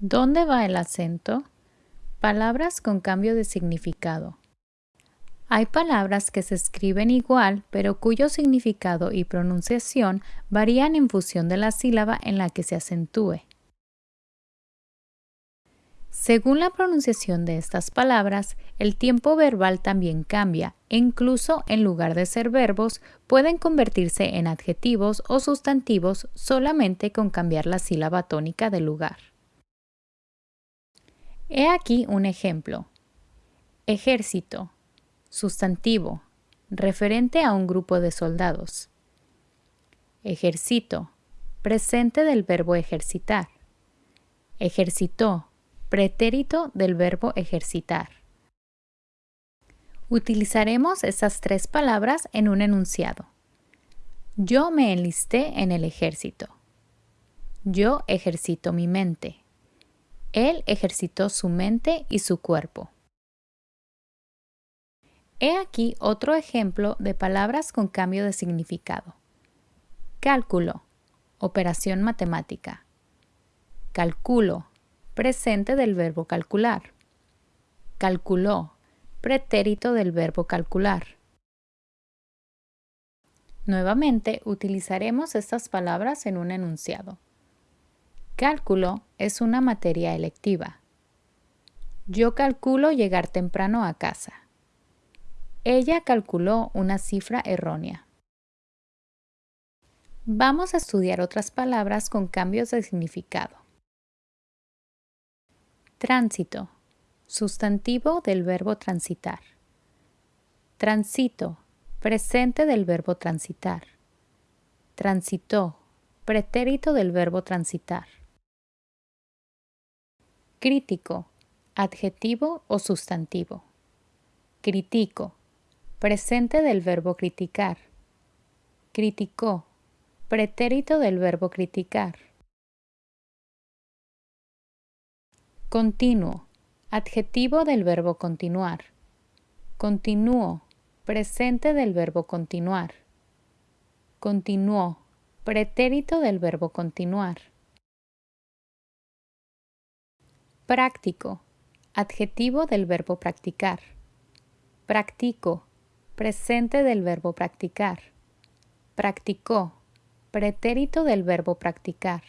¿Dónde va el acento? Palabras con cambio de significado. Hay palabras que se escriben igual, pero cuyo significado y pronunciación varían en función de la sílaba en la que se acentúe. Según la pronunciación de estas palabras, el tiempo verbal también cambia e incluso en lugar de ser verbos pueden convertirse en adjetivos o sustantivos solamente con cambiar la sílaba tónica del lugar. He aquí un ejemplo. Ejército. Sustantivo. Referente a un grupo de soldados. Ejército. Presente del verbo ejercitar. Ejercitó. Pretérito del verbo ejercitar. Utilizaremos esas tres palabras en un enunciado. Yo me enlisté en el ejército. Yo ejercito mi mente. Él ejercitó su mente y su cuerpo. He aquí otro ejemplo de palabras con cambio de significado. Cálculo, operación matemática. Calculo, presente del verbo calcular. Calculó, pretérito del verbo calcular. Nuevamente utilizaremos estas palabras en un enunciado. Cálculo es una materia electiva. Yo calculo llegar temprano a casa. Ella calculó una cifra errónea. Vamos a estudiar otras palabras con cambios de significado. Tránsito. Sustantivo del verbo transitar. Transito. Presente del verbo transitar. Transitó. Pretérito del verbo transitar. Crítico, adjetivo o sustantivo. Critico, presente del verbo criticar. Criticó, pretérito del verbo criticar. Continuo, adjetivo del verbo continuar. Continuó, presente del verbo continuar. Continuó, pretérito del verbo continuar. Práctico. Adjetivo del verbo practicar. Practico. Presente del verbo practicar. Practicó. Pretérito del verbo practicar.